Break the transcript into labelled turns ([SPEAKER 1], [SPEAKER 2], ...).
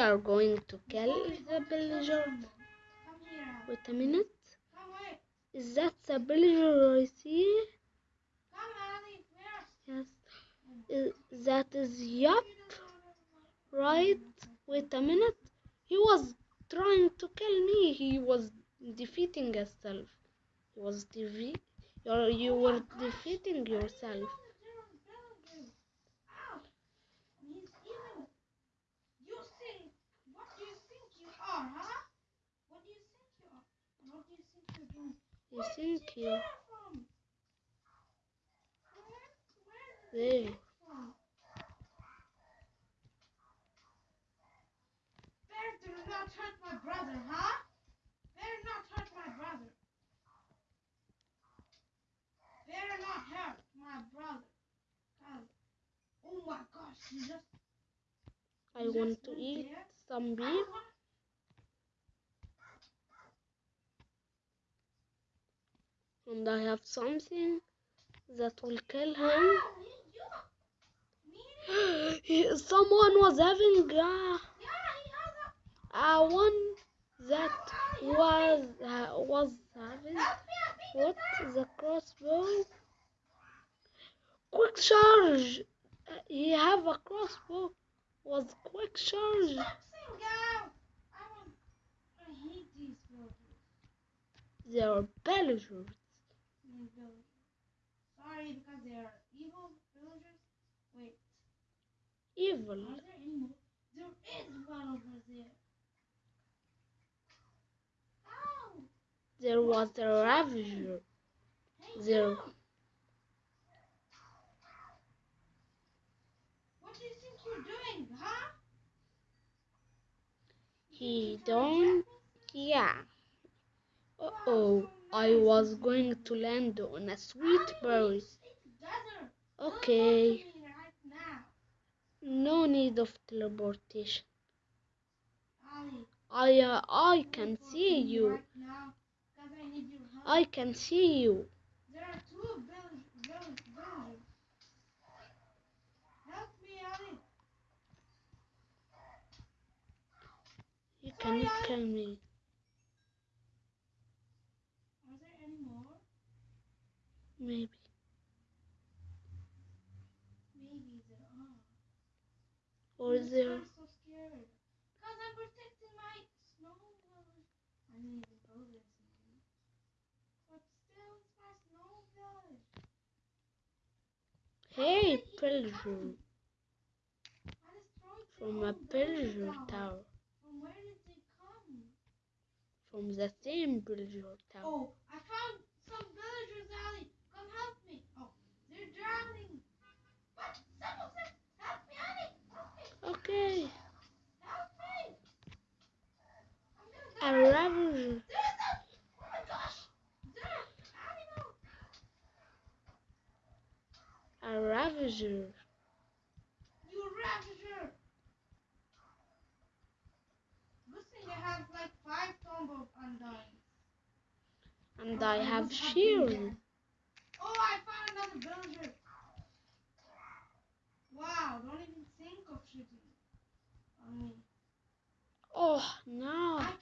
[SPEAKER 1] are going to kill the villager.
[SPEAKER 2] Come.
[SPEAKER 1] Wait a minute. Is that the villager I see? Yes. Is, that is yup, right? Wait a minute. He was trying to kill me. He was defeating himself. He was defeat. You were defeating yourself.
[SPEAKER 2] He's evil. You think? What do you think you are, huh? What do you think you are? What do you think you're doing?
[SPEAKER 1] You
[SPEAKER 2] Where did
[SPEAKER 1] think
[SPEAKER 2] you
[SPEAKER 1] you
[SPEAKER 2] get it from? Where, where did you
[SPEAKER 1] there?
[SPEAKER 2] get it from? Bear, do not hurt my brother, huh? Bear not hurt my brother. Bear not hurt my brother. God. Oh my gosh, he just
[SPEAKER 1] I want to eat some beef. And I have something that will kill him. Someone was having uh, uh, one that was uh, was having what the crossbow. Quick charge! He have a crossbow. Was quick charge. They are villagers.
[SPEAKER 2] Sorry, because they are evil villagers. Wait,
[SPEAKER 1] Evil.
[SPEAKER 2] are there any more? There is one over there. Ow!
[SPEAKER 1] There was a ravager. There.
[SPEAKER 2] What do you think you're doing, huh?
[SPEAKER 1] He don't. Yeah. Uh oh. I was going to land on a sweet berry. Okay.
[SPEAKER 2] Teleport to me right now.
[SPEAKER 1] No need of teleportation. I uh, I can see you.
[SPEAKER 2] Right now, 'cause I need your help.
[SPEAKER 1] I can see you.
[SPEAKER 2] There are two vill- vill- villagers. Help me, Ali.
[SPEAKER 1] You can kill me.
[SPEAKER 2] Are there any more?
[SPEAKER 1] Maybe.
[SPEAKER 2] Maybe there are.
[SPEAKER 1] Or there.
[SPEAKER 2] I'm so scared. Cause I'm protecting my snow village. I didn't even go there tonight. But still, it's my snow village.
[SPEAKER 1] Hey, pillager.
[SPEAKER 2] I destroyed the
[SPEAKER 1] From a pillager
[SPEAKER 2] tower.
[SPEAKER 1] tower.
[SPEAKER 2] From where did they come?
[SPEAKER 1] From the same pillager tower.
[SPEAKER 2] Oh, I found some villagers, Ali. Come help me. Oh, they're drowning. What? Someone said, help me, Ali. Help me.
[SPEAKER 1] Okay.
[SPEAKER 2] Help me. I'm gonna
[SPEAKER 1] A
[SPEAKER 2] die.
[SPEAKER 1] ravager.
[SPEAKER 2] There's a. Oh my gosh. There. Animal.
[SPEAKER 1] A ravager.
[SPEAKER 2] You ravager. Thing I have like five totem of undying.
[SPEAKER 1] And
[SPEAKER 2] Oh,
[SPEAKER 1] I
[SPEAKER 2] I
[SPEAKER 1] have shield.
[SPEAKER 2] Oh, I found another villager. Wow, don't even think of shooting on me.
[SPEAKER 1] Oh, no.
[SPEAKER 2] I